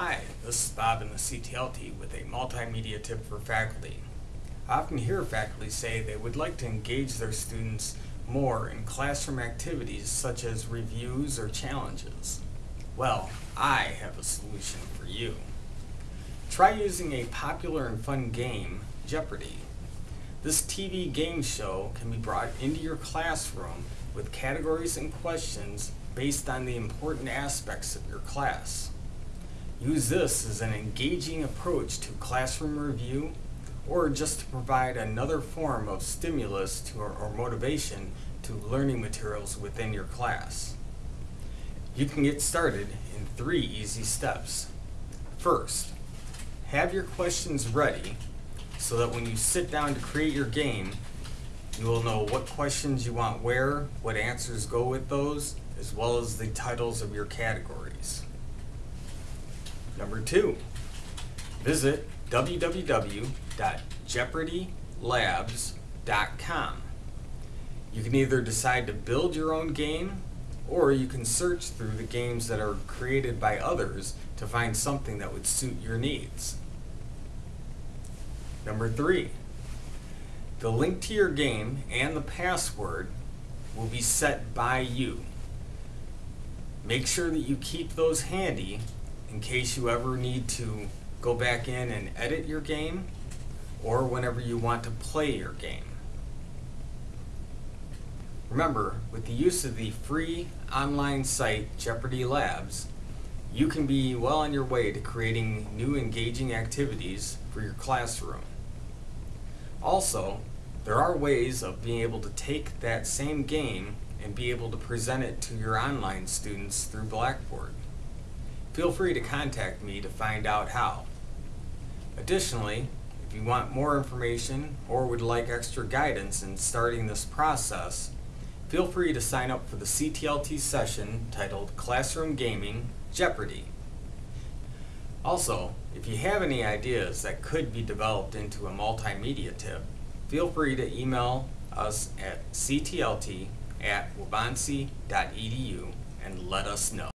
Hi, this is Bob in the CTLT with a multimedia tip for faculty. I often hear faculty say they would like to engage their students more in classroom activities such as reviews or challenges. Well, I have a solution for you. Try using a popular and fun game, Jeopardy! This TV game show can be brought into your classroom with categories and questions based on the important aspects of your class. Use this as an engaging approach to classroom review or just to provide another form of stimulus to or, or motivation to learning materials within your class. You can get started in three easy steps. First, have your questions ready so that when you sit down to create your game, you will know what questions you want where, what answers go with those, as well as the titles of your categories. Number two, visit www.jeopardylabs.com. You can either decide to build your own game or you can search through the games that are created by others to find something that would suit your needs. Number three, the link to your game and the password will be set by you. Make sure that you keep those handy in case you ever need to go back in and edit your game or whenever you want to play your game. Remember, with the use of the free online site Jeopardy Labs, you can be well on your way to creating new engaging activities for your classroom. Also, there are ways of being able to take that same game and be able to present it to your online students through Blackboard. Feel free to contact me to find out how. Additionally, if you want more information or would like extra guidance in starting this process, feel free to sign up for the CTLT session titled Classroom Gaming Jeopardy! Also, if you have any ideas that could be developed into a multimedia tip, feel free to email us at ctlt at and let us know.